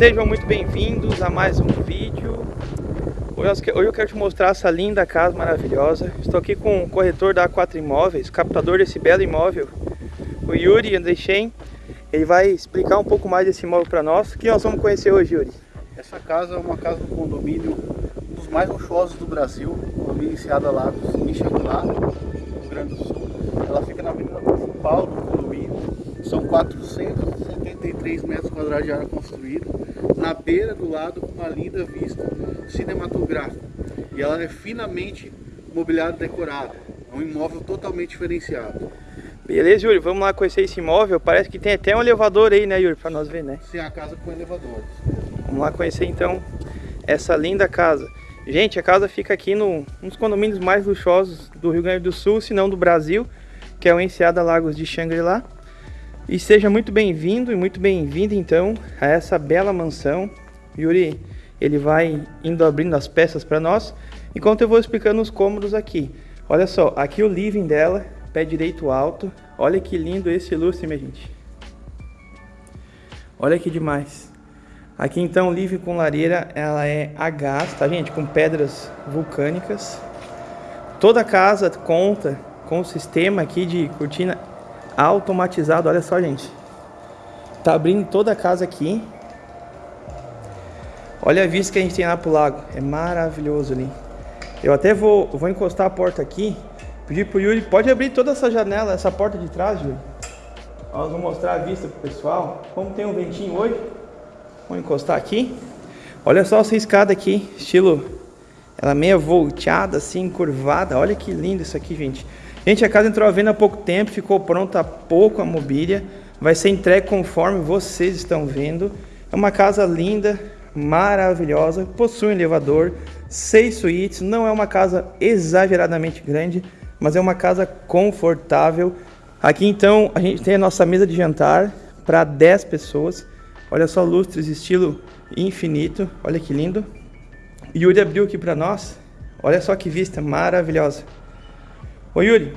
Sejam muito bem-vindos a mais um vídeo. Hoje eu quero te mostrar essa linda casa maravilhosa. Estou aqui com o corretor da A4 Imóveis, captador desse belo imóvel, o Yuri Andrechen. Ele vai explicar um pouco mais desse imóvel para nós. O que nós vamos conhecer hoje, Yuri? Essa casa é uma casa do condomínio, um dos mais luxuosos do Brasil, condomínio Enseada Lagos, em Xanglar, no Rio Grande do Sul. Ela fica na avenida principal do condomínio, são 473 metros quadrados de área construída, na beira do lado uma linda vista cinematográfica. E ela é finamente mobiliado decorado, é um imóvel totalmente diferenciado. Beleza, Yuri, vamos lá conhecer esse imóvel. Parece que tem até um elevador aí, né, Yuri, para nós ver, né? Sim, a casa com elevadores. Vamos lá conhecer então essa linda casa. Gente, a casa fica aqui no, um dos condomínios mais luxuosos do Rio Grande do Sul, se não do Brasil, que é o Enseada Lagos de Xangri-Lá. E seja muito bem-vindo e muito bem-vinda então a essa bela mansão. Yuri, ele vai indo abrindo as peças para nós, enquanto eu vou explicando os cômodos aqui. Olha só, aqui o living dela, pé direito alto. Olha que lindo esse lustre, minha gente. Olha que demais. Aqui então, living com lareira, ela é a gás, tá gente? Com pedras vulcânicas. Toda a casa conta com o sistema aqui de cortina automatizado, olha só, gente. Tá abrindo toda a casa aqui. Olha a vista que a gente tem lá pro lago. É maravilhoso ali. Eu até vou, vou encostar a porta aqui. Pedir pro Yuri, pode abrir toda essa janela, essa porta de trás, Yuri. Nós vamos mostrar a vista pro pessoal. Como tem um ventinho hoje. Vou encostar aqui. Olha só essa escada aqui, estilo... Ela meia volteada, assim, curvada. Olha que lindo isso aqui, gente. Gente, a casa entrou à venda há pouco tempo, ficou pronta há pouco a mobília. Vai ser entregue conforme vocês estão vendo. É uma casa linda, maravilhosa, possui um elevador, seis suítes. Não é uma casa exageradamente grande, mas é uma casa confortável. Aqui então a gente tem a nossa mesa de jantar para 10 pessoas. Olha só lustres estilo infinito, olha que lindo. Yuri abriu aqui para nós. Olha só que vista maravilhosa. Ô Yuri,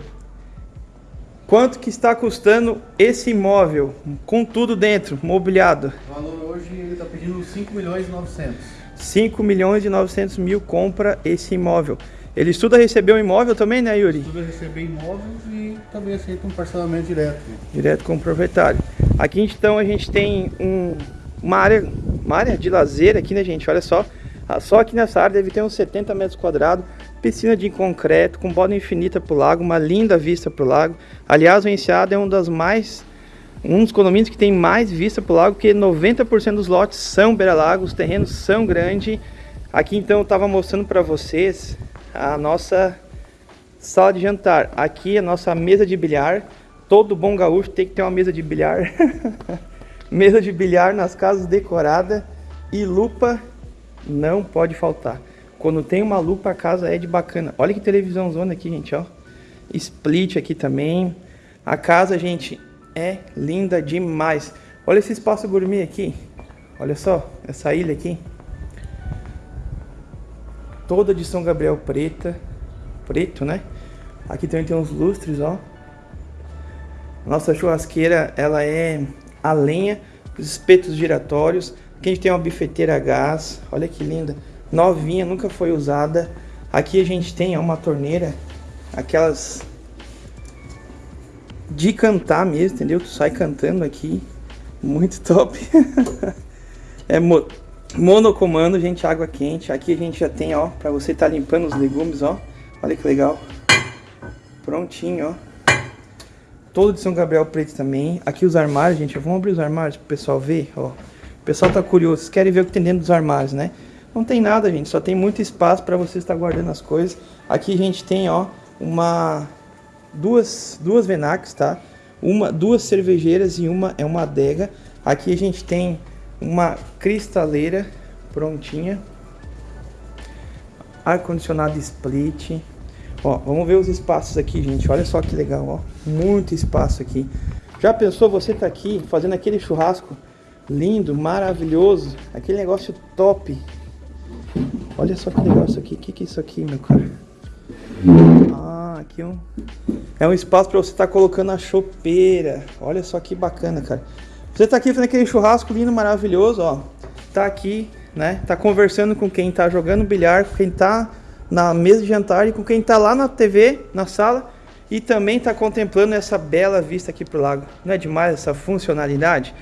quanto que está custando esse imóvel, com tudo dentro, mobiliado? O valor hoje ele está pedindo 5 milhões e 900. 5 milhões e 900 mil compra esse imóvel. Ele estuda receber um imóvel também, né Yuri? Estuda receber imóveis e também aceita um parcelamento direto. Direto com o proprietário. Aqui então a gente tem um, uma, área, uma área de lazer aqui, né gente? Olha só. Só aqui nessa área deve ter uns 70 metros quadrados piscina de concreto, com borda infinita para o lago, uma linda vista para o lago. Aliás, o Enseada é um das mais um dos condomínios que tem mais vista para o lago, porque 90% dos lotes são beira-lago, os terrenos são grandes. Aqui então eu estava mostrando para vocês a nossa sala de jantar. Aqui a nossa mesa de bilhar. Todo bom gaúcho tem que ter uma mesa de bilhar. mesa de bilhar nas casas decorada e lupa não pode faltar. Quando tem uma lupa, a casa é de bacana. Olha que televisão zona aqui, gente, ó. Split aqui também. A casa, gente, é linda demais. Olha esse espaço gourmet aqui. Olha só, essa ilha aqui. Toda de São Gabriel preta. Preto, né? Aqui também tem uns lustres, ó. Nossa churrasqueira, ela é a lenha, os espetos giratórios. Aqui a gente tem uma bifeteira a gás. Olha que linda novinha, nunca foi usada. Aqui a gente tem uma torneira, aquelas de cantar mesmo, entendeu? Tu sai cantando aqui, muito top. é mo monocomando, gente, água quente. Aqui a gente já tem, ó, pra você tá limpando os legumes, ó. Olha que legal. Prontinho, ó. Todo de São Gabriel preto também. Aqui os armários, gente. Vamos abrir os armários pro pessoal ver, ó. O pessoal tá curioso, querem ver o que tem dentro dos armários, né? Não tem nada, gente, só tem muito espaço para você estar guardando as coisas. Aqui a gente tem, ó, uma duas duas Venacs, tá? Uma duas cervejeiras e uma é uma adega. Aqui a gente tem uma cristaleira prontinha. Ar condicionado split. Ó, vamos ver os espaços aqui, gente. Olha só que legal, ó. Muito espaço aqui. Já pensou você tá aqui fazendo aquele churrasco lindo, maravilhoso, aquele negócio top Olha só que isso aqui. O que, que é isso aqui, meu cara? Ah, aqui é um... É um espaço para você estar tá colocando a chopeira. Olha só que bacana, cara. Você tá aqui fazendo aquele churrasco lindo, maravilhoso, ó. tá aqui, né? Tá conversando com quem tá jogando bilhar, com quem tá na mesa de jantar e com quem tá lá na TV, na sala e também tá contemplando essa bela vista aqui pro lago. Não é demais essa funcionalidade?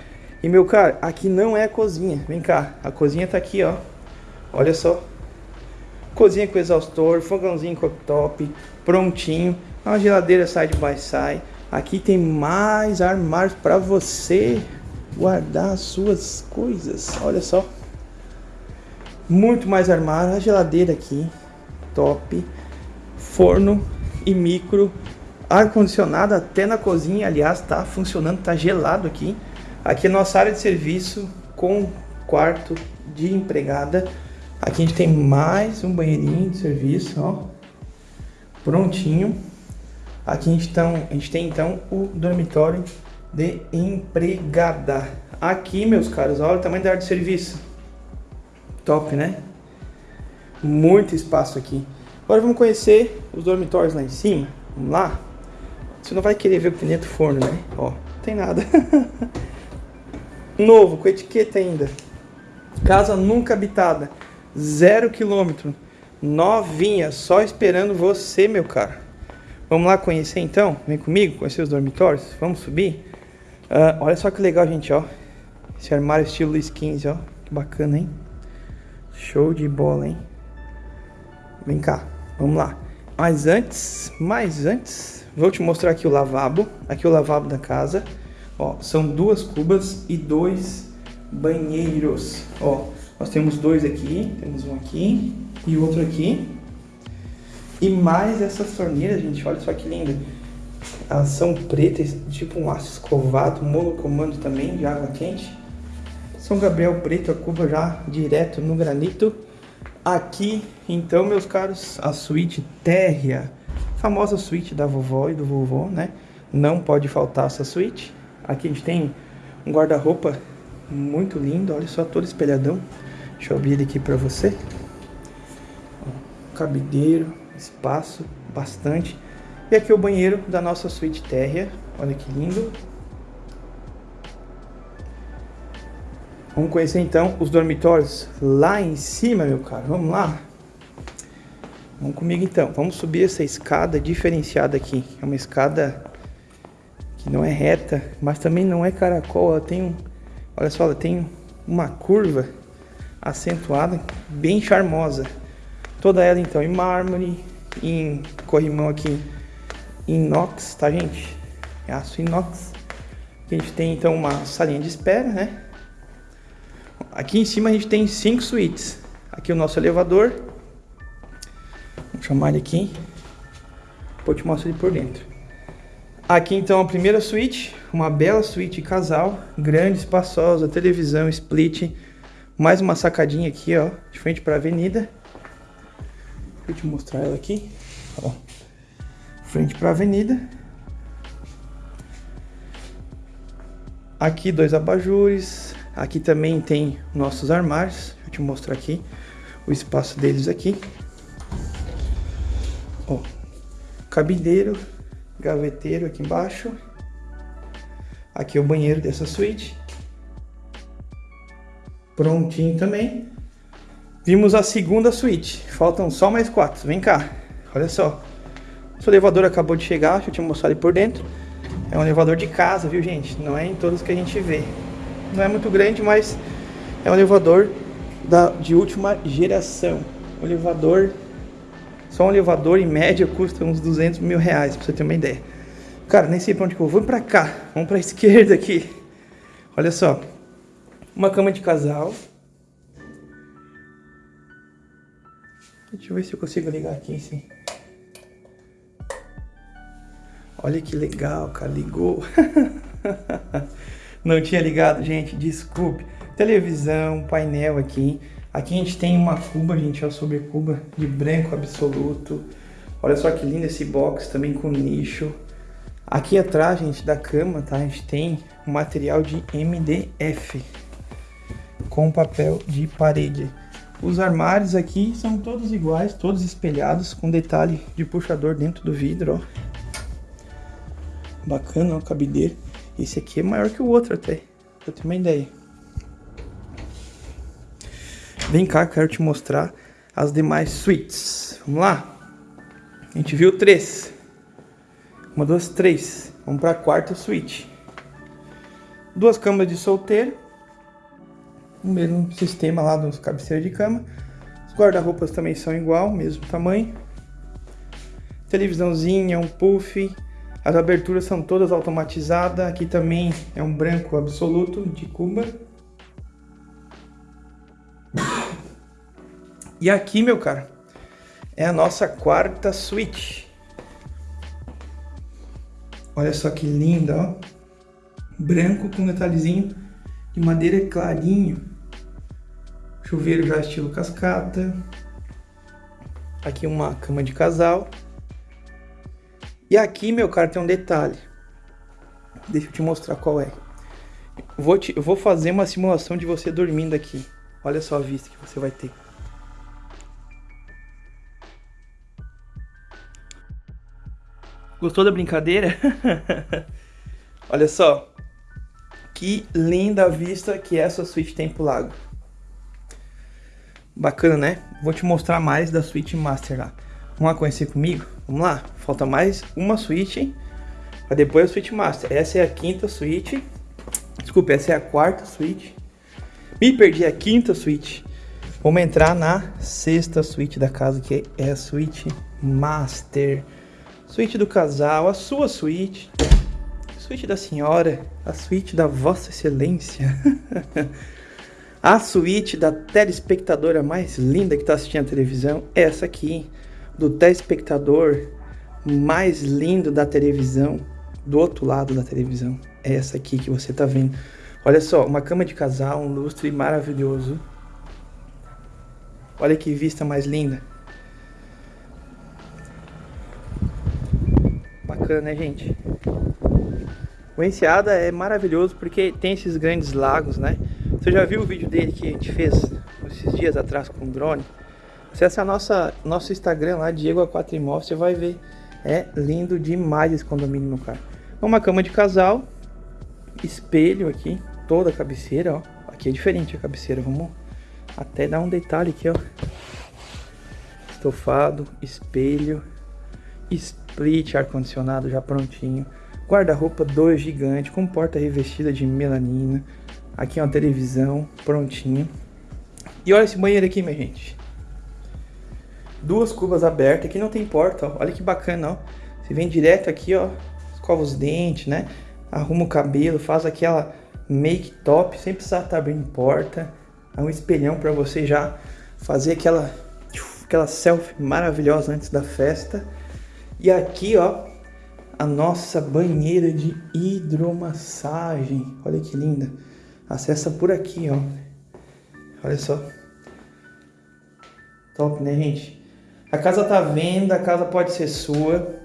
E meu cara, aqui não é a cozinha. Vem cá, a cozinha tá aqui, ó. Olha só. Cozinha com exaustor, fogãozinho cooktop, prontinho. Uma geladeira side by side. Aqui tem mais armários para você guardar as suas coisas. Olha só. Muito mais armário. A geladeira aqui. Top. Forno e micro. Ar-condicionado até na cozinha. Aliás, tá funcionando. Tá gelado aqui. Aqui é nossa área de serviço com quarto de empregada. Aqui a gente tem mais um banheirinho de serviço, ó. Prontinho. Aqui a gente, então, a gente tem então o dormitório de empregada. Aqui, meus caros, olha o tamanho da área de serviço. Top, né? Muito espaço aqui. Agora vamos conhecer os dormitórios lá em cima. Vamos lá? Você não vai querer ver o que tem dentro do forno, né? Ó, não tem nada. Novo, com etiqueta ainda. Casa nunca habitada. Zero quilômetro. Novinha, só esperando você, meu cara. Vamos lá conhecer então? Vem comigo, conhecer os dormitórios. Vamos subir? Uh, olha só que legal, gente, ó. Esse armário estilo Luiz XV, ó. Que bacana, hein? Show de bola, hein? Vem cá, vamos lá. Mas antes, mais antes, vou te mostrar aqui o lavabo. Aqui o lavabo da casa. Ó, são duas cubas e dois banheiros. Ó, nós temos dois aqui, temos um aqui e outro aqui. E mais essas torneiras, gente, olha só que linda. Elas são pretas, tipo um aço escovado, monocomando também, de água quente. São Gabriel preto, a cuba já direto no granito. Aqui, então, meus caros, a suíte térrea, famosa suíte da vovó e do vovô, né? Não pode faltar essa suíte. Aqui a gente tem um guarda-roupa muito lindo, olha só, todo espelhadão. Deixa eu abrir ele aqui pra você. cabideiro, espaço, bastante. E aqui o banheiro da nossa suíte térrea. Olha que lindo. Vamos conhecer então os dormitórios lá em cima, meu caro. Vamos lá? Vamos comigo então. Vamos subir essa escada diferenciada aqui. É uma escada que não é reta, mas também não é caracol. Ela tem um, olha só, ela tem uma curva acentuada, bem charmosa. Toda ela então em mármore, em corrimão aqui inox, tá gente? É aço inox. A gente tem então uma salinha de espera, né? Aqui em cima a gente tem cinco suítes. Aqui o nosso elevador. Vou chamar ele aqui. Vou te mostrar ele por dentro. Aqui então a primeira suíte, uma bela suíte casal, grande, espaçosa, televisão, split, mais uma sacadinha aqui, ó, de frente para avenida. Deixa eu te mostrar ela aqui, ó, frente para avenida. Aqui dois abajures, aqui também tem nossos armários, eu te mostrar aqui o espaço deles aqui. Ó, cabideiro, gaveteiro aqui embaixo. Aqui é o banheiro dessa suíte. Prontinho também. Vimos a segunda suíte. Faltam só mais quatro. Vem cá. Olha só. O elevador acabou de chegar. Deixa eu te mostrar ele por dentro. É um elevador de casa, viu, gente? Não é em todos que a gente vê. Não é muito grande, mas é um elevador da, de última geração. Um elevador só um elevador, em média, custa uns 200 mil reais, pra você ter uma ideia. Cara, nem sei pra onde que eu vou. Vamos pra cá. Vamos pra esquerda aqui. Olha só. Uma cama de casal. Deixa eu ver se eu consigo ligar aqui, sim. Olha que legal, cara. Ligou. Não tinha ligado, gente. Desculpe. Televisão, painel aqui. Aqui a gente tem uma cuba, gente, ó, sobre cuba de branco absoluto. Olha só que lindo esse box também com nicho. Aqui atrás, gente, da cama, tá? A gente tem um material de MDF com papel de parede. Os armários aqui são todos iguais, todos espelhados, com detalhe de puxador dentro do vidro, ó. Bacana, ó, cabideiro. Esse aqui é maior que o outro até, pra ter uma ideia. Vem cá, quero te mostrar as demais suítes. Vamos lá? A gente viu três. Uma, duas, três. Vamos para a quarta suíte. Duas camas de solteiro. O mesmo sistema lá dos cabeceiros de cama. Os guarda-roupas também são igual, mesmo tamanho. Televisãozinha, um puff. As aberturas são todas automatizadas. Aqui também é um branco absoluto de Cuba. E aqui, meu cara, é a nossa quarta suíte. Olha só que linda, ó. Branco com detalhezinho de madeira clarinho. Chuveiro já estilo cascata. Aqui uma cama de casal. E aqui, meu cara, tem um detalhe. Deixa eu te mostrar qual é. Vou, te, vou fazer uma simulação de você dormindo aqui. Olha só a vista que você vai ter. Gostou da brincadeira? Olha só. Que linda vista que essa suíte tem pro lago. Bacana, né? Vou te mostrar mais da suíte master lá. Vamos lá conhecer comigo? Vamos lá. Falta mais uma suíte para depois a suíte master. Essa é a quinta suíte. Desculpa, essa é a quarta suíte. Me perdi a quinta suíte. Vamos entrar na sexta suíte da casa, que é a suíte master. Suíte do casal, a sua suíte. Suíte da senhora, a suíte da vossa excelência. A suíte da telespectadora mais linda que está assistindo a televisão, essa aqui, do telespectador mais lindo da televisão, do outro lado da televisão, é essa aqui que você está vendo. Olha só, uma cama de casal, um lustre maravilhoso. Olha que vista mais linda. Bacana, né, gente? O Enseada é maravilhoso porque tem esses grandes lagos, né? Você já viu o vídeo dele que a gente fez esses dias atrás com o drone? Acesse a nossa, nosso Instagram lá, Diego A4 Imóveis, você vai ver. É lindo demais esse condomínio, meu cara. Uma cama de casal, espelho aqui, toda a cabeceira, ó. Aqui é diferente a cabeceira, vamos até dar um detalhe aqui, ó. Estofado, espelho, split ar-condicionado já prontinho. Guarda-roupa 2 gigante com porta revestida de melanina. Aqui é uma televisão prontinha. E olha esse banheiro aqui, minha gente. Duas cubas abertas. Aqui não tem porta, ó. Olha que bacana, ó. Você vem direto aqui, ó. Escova os dentes, né? Arruma o cabelo, faz aquela make top, sem precisar estar tá abrindo porta. É um espelhão para você já fazer aquela, aquela selfie maravilhosa antes da festa. E aqui, ó, a nossa banheira de hidromassagem. Olha que linda. Acessa por aqui, ó. Olha só. Top, né, gente? A casa tá à venda, a casa pode ser sua.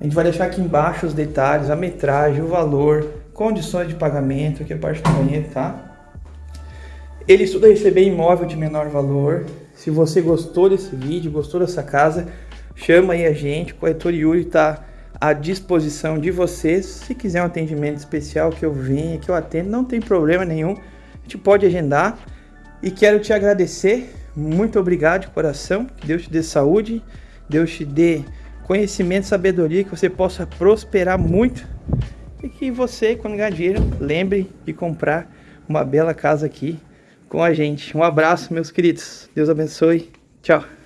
A gente vai deixar aqui embaixo os detalhes, a metragem, o valor, condições de pagamento, aqui a parte do banheiro, tá? Ele estuda receber imóvel de menor valor. Se você gostou desse vídeo, gostou dessa casa, chama aí a gente. Corretor Yuri está à disposição de vocês. Se quiser um atendimento especial que eu venha, que eu atendo, não tem problema nenhum. A gente pode agendar. E quero te agradecer. Muito obrigado de coração. Que Deus te dê saúde, Deus te dê conhecimento, sabedoria, que você possa prosperar muito. E que você, quando ganhar dinheiro, lembre de comprar uma bela casa aqui com a gente. Um abraço, meus queridos. Deus abençoe. Tchau.